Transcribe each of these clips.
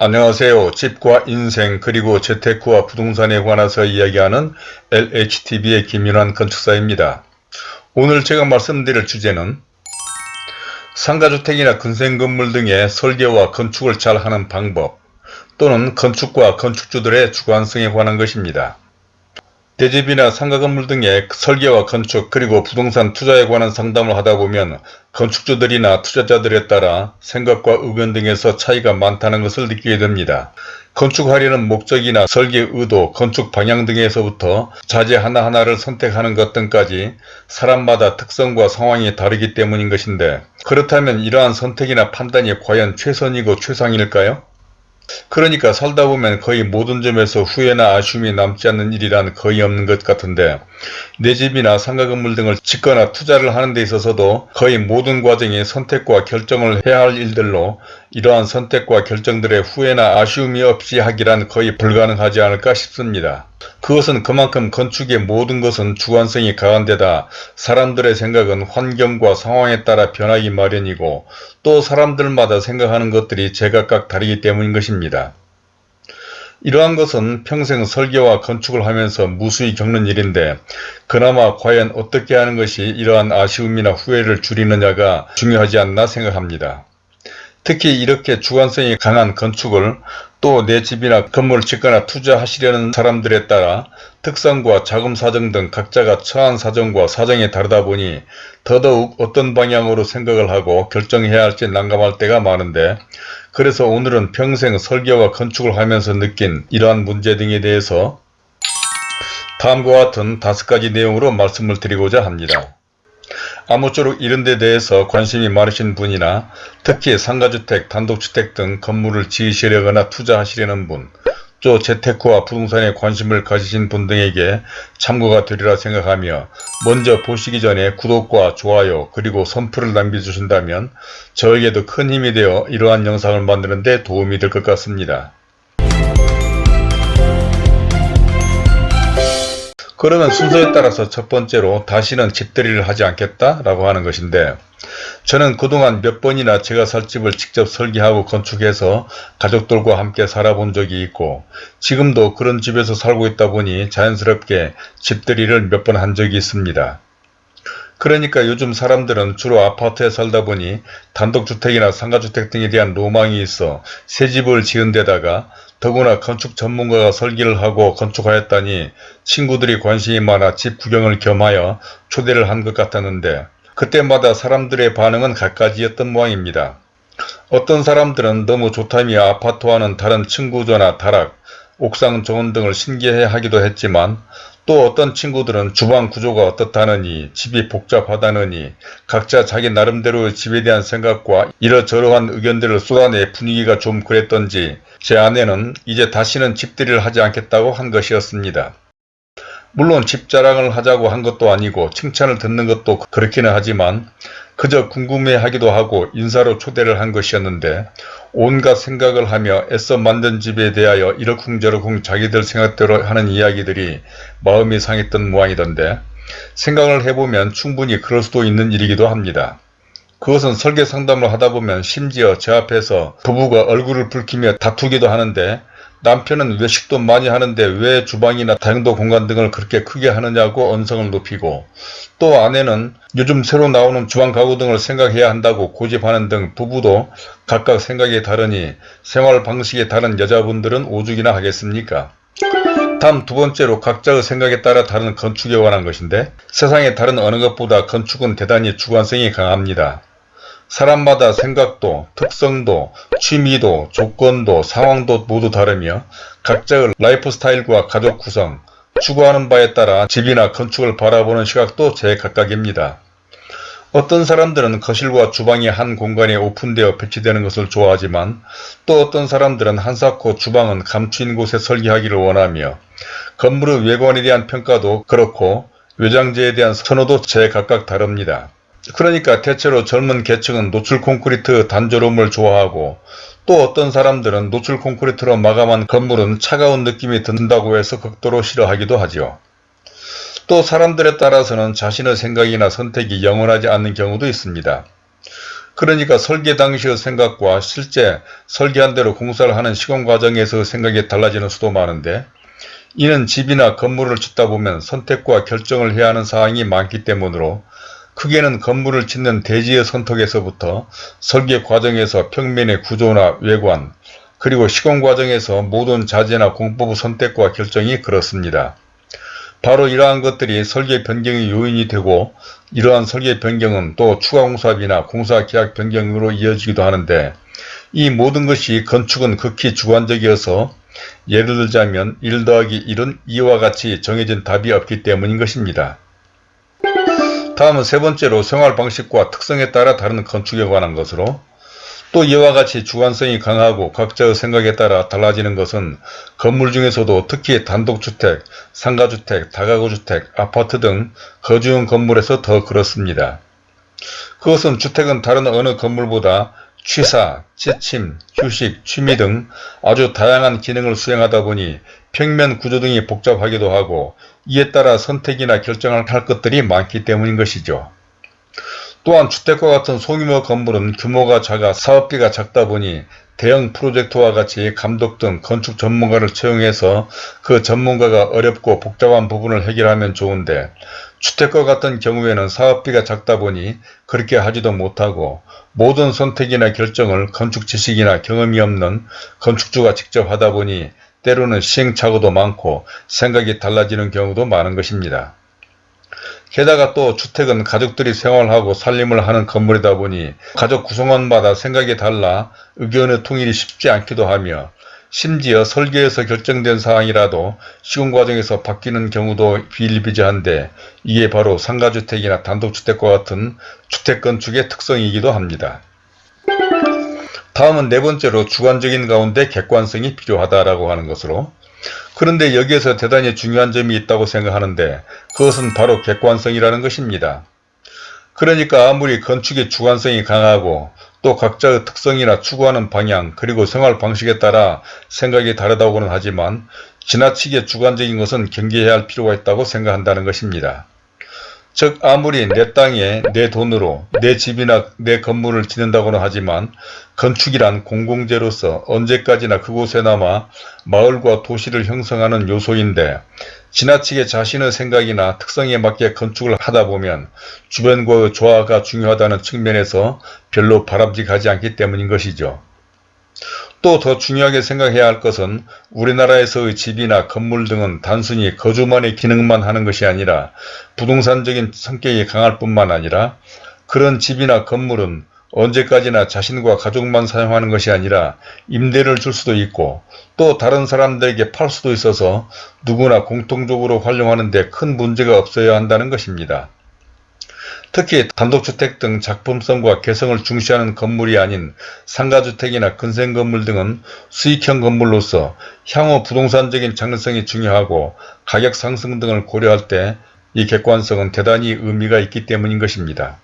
안녕하세요. 집과 인생 그리고 재테크와 부동산에 관해서 이야기하는 LHTV의 김윤환 건축사입니다. 오늘 제가 말씀드릴 주제는 상가주택이나 근생건물 등의 설계와 건축을 잘 하는 방법 또는 건축과 건축주들의 주관성에 관한 것입니다. 대집이나 상가건물 등의 설계와 건축 그리고 부동산 투자에 관한 상담을 하다보면 건축주들이나 투자자들에 따라 생각과 의견 등에서 차이가 많다는 것을 느끼게 됩니다. 건축하려는 목적이나 설계 의도, 건축 방향 등에서부터 자재 하나하나를 선택하는 것 등까지 사람마다 특성과 상황이 다르기 때문인 것인데 그렇다면 이러한 선택이나 판단이 과연 최선이고 최상일까요? 그러니까 살다 보면 거의 모든 점에서 후회나 아쉬움이 남지 않는 일이란 거의 없는 것 같은데 내 집이나 상가 건물 등을 짓거나 투자를 하는 데 있어서도 거의 모든 과정이 선택과 결정을 해야 할 일들로 이러한 선택과 결정들의 후회나 아쉬움이 없이 하기란 거의 불가능하지 않을까 싶습니다. 그것은 그만큼 건축의 모든 것은 주관성이 강한 데다 사람들의 생각은 환경과 상황에 따라 변하기 마련이고 또 사람들마다 생각하는 것들이 제각각 다르기 때문인 것입니다. 이러한 것은 평생 설계와 건축을 하면서 무수히 겪는 일인데 그나마 과연 어떻게 하는 것이 이러한 아쉬움이나 후회를 줄이느냐가 중요하지 않나 생각합니다. 특히 이렇게 주관성이 강한 건축을 또 내 집이나 건물을 짓거나 투자하시려는 사람들에 따라 특성과 자금 사정 등 각자가 처한 사정과 사정이 다르다 보니 더더욱 어떤 방향으로 생각을 하고 결정해야 할지 난감할 때가 많은데 그래서 오늘은 평생 설계와 건축을 하면서 느낀 이러한 문제 등에 대해서 다음과 같은 다섯 가지 내용으로 말씀을 드리고자 합니다. 아무쪼록 이런 데 대해서 관심이 많으신 분이나 특히 상가주택, 단독주택 등 건물을 지으시려거나 투자하시려는 분, 또 재테크와 부동산에 관심을 가지신 분 등에게 참고가 되리라 생각하며 먼저 보시기 전에 구독과 좋아요 그리고 선풀을 남겨주신다면 저에게도 큰 힘이 되어 이러한 영상을 만드는 데 도움이 될 것 같습니다. 그러면 순서에 따라서 첫 번째로 다시는 집들이를 하지 않겠다 라고 하는 것인데 저는 그동안 몇 번이나 제가 살 집을 직접 설계하고 건축해서 가족들과 함께 살아본 적이 있고 지금도 그런 집에서 살고 있다 보니 자연스럽게 집들이를 몇 번 한 적이 있습니다. 그러니까 요즘 사람들은 주로 아파트에 살다 보니 단독주택이나 상가주택 등에 대한 로망이 있어 새 집을 지은 데다가 더구나 건축 전문가가 설계를 하고 건축하였다니 친구들이 관심이 많아 집 구경을 겸하여 초대를 한 것 같았는데 그때마다 사람들의 반응은 갖가지였던 모양입니다. 어떤 사람들은 너무 좋다며 아파트와는 다른 층구조나 다락, 옥상 정원 등을 신기해 하기도 했지만 또 어떤 친구들은 주방 구조가 어떻다느니 집이 복잡하다느니 각자 자기 나름대로의 집에 대한 생각과 이러저러한 의견들을 쏟아내 분위기가 좀 그랬던지 제 아내는 이제 다시는 집들이를 하지 않겠다고 한 것이었습니다. 물론 집 자랑을 하자고 한 것도 아니고 칭찬을 듣는 것도 그렇기는 하지만 그저 궁금해하기도 하고 인사로 초대를 한 것이었는데 온갖 생각을 하며 애써 만든 집에 대하여 이러쿵저러쿵 자기들 생각대로 하는 이야기들이 마음이 상했던 모양이던데 생각을 해보면 충분히 그럴 수도 있는 일이기도 합니다. 그것은 설계 상담을 하다보면 심지어 제 앞에서 부부가 얼굴을 붉히며 다투기도 하는데 남편은 외식도 많이 하는데 왜 주방이나 다용도 공간 등을 그렇게 크게 하느냐고 언성을 높이고 또 아내는 요즘 새로 나오는 주방 가구 등을 생각해야 한다고 고집하는 등 부부도 각각 생각이 다르니 생활 방식이 다른 여자분들은 오죽이나 하겠습니까? 다음 두 번째로 각자의 생각에 따라 다른 건축에 관한 것인데 세상의 다른 어느 것보다 건축은 대단히 주관성이 강합니다. 사람마다 생각도, 특성도, 취미도, 조건도, 상황도 모두 다르며 각자의 라이프 스타일과 가족 구성, 추구하는 바에 따라 집이나 건축을 바라보는 시각도 제각각입니다. 어떤 사람들은 거실과 주방이 한 공간에 오픈되어 배치되는 것을 좋아하지만 또 어떤 사람들은 한사코 주방은 감추인 곳에 설계하기를 원하며 건물의 외관에 대한 평가도 그렇고 외장재에 대한 선호도 제각각 다릅니다. 그러니까 대체로 젊은 계층은 노출 콘크리트 단조로움을 좋아하고 또 어떤 사람들은 노출 콘크리트로 마감한 건물은 차가운 느낌이 든다고 해서 극도로 싫어하기도 하죠. 또 사람들에 따라서는 자신의 생각이나 선택이 영원하지 않는 경우도 있습니다. 그러니까 설계 당시의 생각과 실제 설계한 대로 공사를 하는 시공 과정에서 생각이 달라지는 수도 많은데 이는 집이나 건물을 짓다 보면 선택과 결정을 해야 하는 사항이 많기 때문으로 크게는 건물을 짓는 대지의 선택에서부터 설계 과정에서 평면의 구조나 외관 그리고 시공 과정에서 모든 자재나 공법의 선택과 결정이 그렇습니다. 바로 이러한 것들이 설계 변경의 요인이 되고 이러한 설계 변경은 또 추가 공사비나 공사 계약 변경으로 이어지기도 하는데 이 모든 것이 건축은 극히 주관적이어서 예를 들자면 1 더하기 1은 이와 같이 정해진 답이 없기 때문인 것입니다. 다음은 세 번째로 생활 방식과 특성에 따라 다른 건축에 관한 것으로 또 이와 같이 주관성이 강하고 각자의 생각에 따라 달라지는 것은 건물 중에서도 특히 단독주택, 상가주택, 다가구주택, 아파트 등 거주용 건물에서 더 그렇습니다. 그것은 주택은 다른 어느 건물보다 취사, 취침, 휴식, 취미 등 아주 다양한 기능을 수행하다 보니 평면 구조 등이 복잡하기도 하고 이에 따라 선택이나 결정할 것들이 많기 때문인 것이죠. 또한 주택과 같은 소규모 건물은 규모가 작아 사업비가 작다 보니 대형 프로젝트와 같이 감독 등 건축 전문가를 채용해서 그 전문가가 어렵고 복잡한 부분을 해결하면 좋은데 주택과 같은 경우에는 사업비가 작다 보니 그렇게 하지도 못하고 모든 선택이나 결정을 건축 지식이나 경험이 없는 건축주가 직접 하다 보니 때로는 시행착오도 많고 생각이 달라지는 경우도 많은 것입니다. 게다가 또 주택은 가족들이 생활하고 살림을 하는 건물이다 보니 가족 구성원마다 생각이 달라 의견의 통일이 쉽지 않기도 하며 심지어 설계에서 결정된 사항이라도 시공 과정에서 바뀌는 경우도 비일비재한데 이게 바로 상가주택이나 단독주택과 같은 주택 건축의 특성이기도 합니다. 다음은 네 번째로 주관적인 가운데 객관성이 필요하다라고 하는 것으로 그런데 여기에서 대단히 중요한 점이 있다고 생각하는데 그것은 바로 객관성이라는 것입니다. 그러니까 아무리 건축의 주관성이 강하고 또 각자의 특성이나 추구하는 방향 그리고 생활 방식에 따라 생각이 다르다고는 하지만 지나치게 주관적인 것은 경계해야 할 필요가 있다고 생각한다는 것입니다. 즉 아무리 내 땅에 내 돈으로 내 집이나 내 건물을 짓는다고는 하지만 건축이란 공공재로서 언제까지나 그곳에남아 마을과 도시를 형성하는 요소인데 지나치게 자신의 생각이나 특성에 맞게 건축을 하다보면 주변과의 조화가 중요하다는 측면에서 별로 바람직하지 않기 때문인 것이죠. 또 더 중요하게 생각해야 할 것은 우리나라에서의 집이나 건물 등은 단순히 거주만의 기능만 하는 것이 아니라 부동산적인 성격이 강할 뿐만 아니라 그런 집이나 건물은 언제까지나 자신과 가족만 사용하는 것이 아니라 임대를 줄 수도 있고 또 다른 사람들에게 팔 수도 있어서 누구나 공통적으로 활용하는 데 큰 문제가 없어야 한다는 것입니다. 특히 단독주택 등 작품성과 개성을 중시하는 건물이 아닌 상가주택이나 근생건물 등은 수익형 건물로서 향후 부동산적인 장르성이 중요하고 가격 상승 등을 고려할 때 이 객관성은 대단히 의미가 있기 때문인 것입니다.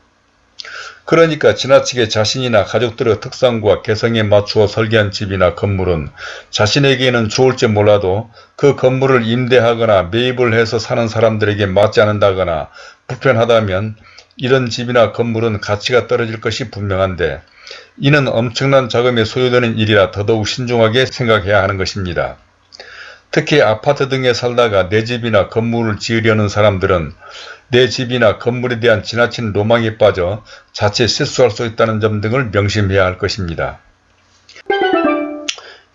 그러니까 지나치게 자신이나 가족들의 특성과 개성에 맞추어 설계한 집이나 건물은 자신에게는 좋을지 몰라도 그 건물을 임대하거나 매입을 해서 사는 사람들에게 맞지 않는다거나 불편하다면 이런 집이나 건물은 가치가 떨어질 것이 분명한데 이는 엄청난 자금이 소요되는 일이라 더더욱 신중하게 생각해야 하는 것입니다. 특히 아파트 등에 살다가 내 집이나 건물을 지으려는 사람들은 내 집이나 건물에 대한 지나친 로망에 빠져 자칫 실수할 수 있다는 점 등을 명심해야 할 것입니다.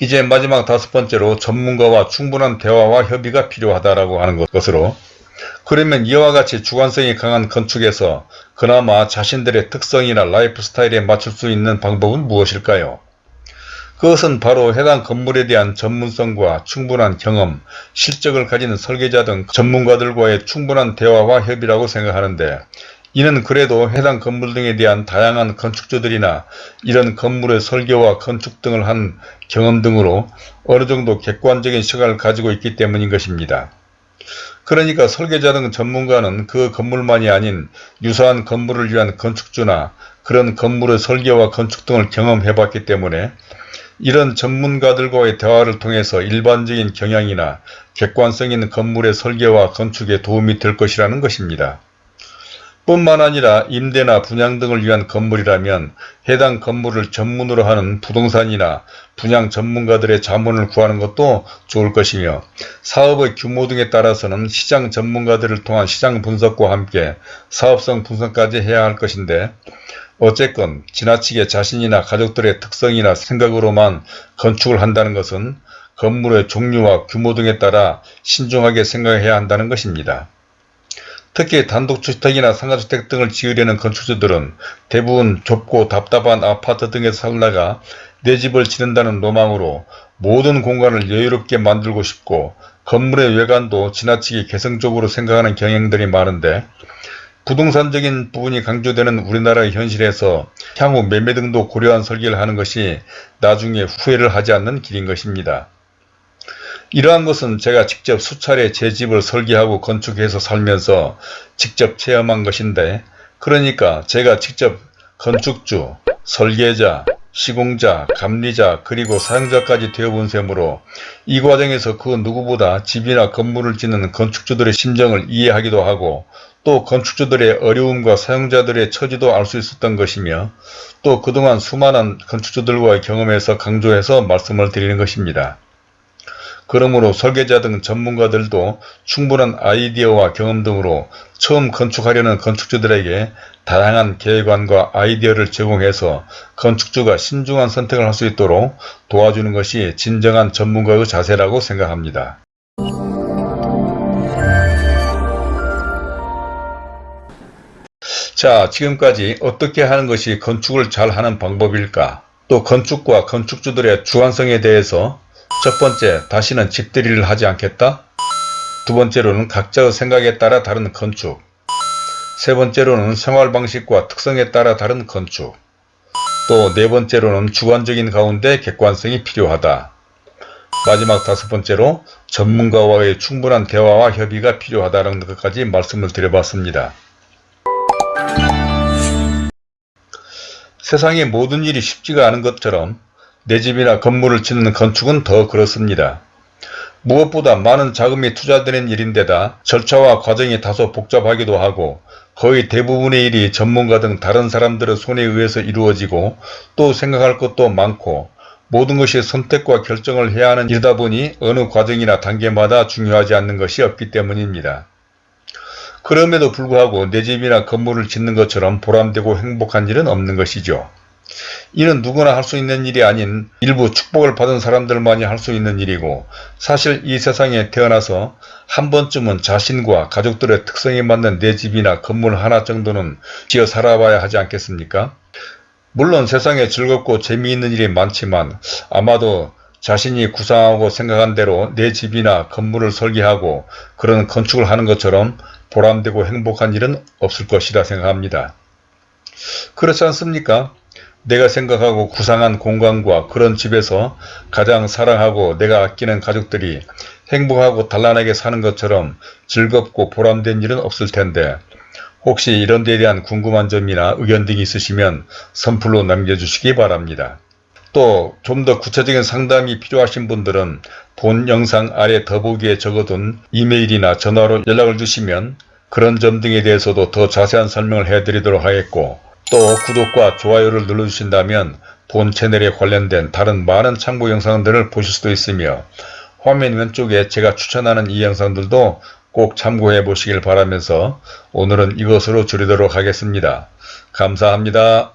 이제 마지막 다섯 번째로 전문가와 충분한 대화와 협의가 필요하다고 하는 것으로 그러면 이와 같이 주관성이 강한 건축에서 그나마 자신들의 특성이나 라이프 스타일에 맞출 수 있는 방법은 무엇일까요? 그것은 바로 해당 건물에 대한 전문성과 충분한 경험, 실적을 가진 설계자 등 전문가들과의 충분한 대화와 협의라고 생각하는데 이는 그래도 해당 건물 등에 대한 다양한 건축주들이나 이런 건물의 설계와 건축 등을 한 경험 등으로 어느 정도 객관적인 시각을 가지고 있기 때문인 것입니다. 그러니까 설계자 등 전문가는 그 건물만이 아닌 유사한 건물을 위한 건축주나 그런 건물의 설계와 건축 등을 경험해 봤기 때문에 이런 전문가들과의 대화를 통해서 일반적인 경향이나 객관성 있는 건물의 설계와 건축에 도움이 될 것이라는 것입니다. 뿐만 아니라 임대나 분양 등을 위한 건물이라면 해당 건물을 전문으로 하는 부동산이나 분양 전문가들의 자문을 구하는 것도 좋을 것이며 사업의 규모 등에 따라서는 시장 전문가들을 통한 시장 분석과 함께 사업성 분석까지 해야 할 것인데 어쨌건 지나치게 자신이나 가족들의 특성이나 생각으로만 건축을 한다는 것은 건물의 종류와 규모 등에 따라 신중하게 생각해야 한다는 것입니다. 특히 단독주택이나 상가주택 등을 지으려는 건축주들은 대부분 좁고 답답한 아파트 등에서 살다가 내 집을 지는다는 로망으로 모든 공간을 여유롭게 만들고 싶고 건물의 외관도 지나치게 개성적으로 생각하는 경향들이 많은데 부동산적인 부분이 강조되는 우리나라의 현실에서 향후 매매 등도 고려한 설계를 하는 것이 나중에 후회를 하지 않는 길인 것입니다. 이러한 것은 제가 직접 수차례 제 집을 설계하고 건축해서 살면서 직접 체험한 것인데 그러니까 제가 직접 건축주, 설계자, 시공자, 감리자 그리고 사용자까지 되어본 셈으로 이 과정에서 그 누구보다 집이나 건물을 짓는 건축주들의 심정을 이해하기도 하고 또 건축주들의 어려움과 사용자들의 처지도 알 수 있었던 것이며 또 그동안 수많은 건축주들과의 경험에서 강조해서 말씀을 드리는 것입니다. 그러므로 설계자 등 전문가들도 충분한 아이디어와 경험 등으로 처음 건축하려는 건축주들에게 다양한 계획안과 아이디어를 제공해서 건축주가 신중한 선택을 할 수 있도록 도와주는 것이 진정한 전문가의 자세라고 생각합니다. 자 지금까지 어떻게 하는 것이 건축을 잘 하는 방법일까 또 건축과 건축주들의 주관성에 대해서 첫 번째, 다시는 집들이를 하지 않겠다. 두 번째로는 각자의 생각에 따라 다른 건축. 세 번째로는 생활 방식과 특성에 따라 다른 건축. 또 네 번째로는 주관적인 가운데 객관성이 필요하다. 마지막 다섯 번째로 전문가와의 충분한 대화와 협의가 필요하다는 것까지 말씀을 드려봤습니다. 세상의 모든 일이 쉽지가 않은 것처럼 내 집이나 건물을 짓는 건축은 더 그렇습니다. 무엇보다 많은 자금이 투자되는 일인데다 절차와 과정이 다소 복잡하기도 하고 거의 대부분의 일이 전문가 등 다른 사람들의 손에 의해서 이루어지고 또 생각할 것도 많고 모든 것이 선택과 결정을 해야 하는 일이다 보니 어느 과정이나 단계마다 중요하지 않는 것이 없기 때문입니다. 그럼에도 불구하고 내 집이나 건물을 짓는 것처럼 보람되고 행복한 일은 없는 것이죠. 이는 누구나 할 수 있는 일이 아닌 일부 축복을 받은 사람들만이 할 수 있는 일이고 사실 이 세상에 태어나서 한 번쯤은 자신과 가족들의 특성에 맞는 내 집이나 건물 하나 정도는 지어 살아봐야 하지 않겠습니까? 물론 세상에 즐겁고 재미있는 일이 많지만 아마도 자신이 구상하고 생각한 대로 내 집이나 건물을 설계하고 그런 건축을 하는 것처럼 보람되고 행복한 일은 없을 것이라 생각합니다. 그렇지 않습니까? 내가 생각하고 구상한 공간과 그런 집에서 가장 사랑하고 내가 아끼는 가족들이 행복하고 단란하게 사는 것처럼 즐겁고 보람된 일은 없을 텐데 혹시 이런 데에 대한 궁금한 점이나 의견 등이 있으시면 선플로 남겨주시기 바랍니다. 또 좀 더 구체적인 상담이 필요하신 분들은 본 영상 아래 더보기에 적어둔 이메일이나 전화로 연락을 주시면 그런 점 등에 대해서도 더 자세한 설명을 해드리도록 하겠고 또 구독과 좋아요를 눌러주신다면 본 채널에 관련된 다른 많은 참고 영상들을 보실 수도 있으며 화면 왼쪽에 제가 추천하는 이 영상들도 꼭 참고해 보시길 바라면서 오늘은 이것으로 줄이도록 하겠습니다. 감사합니다.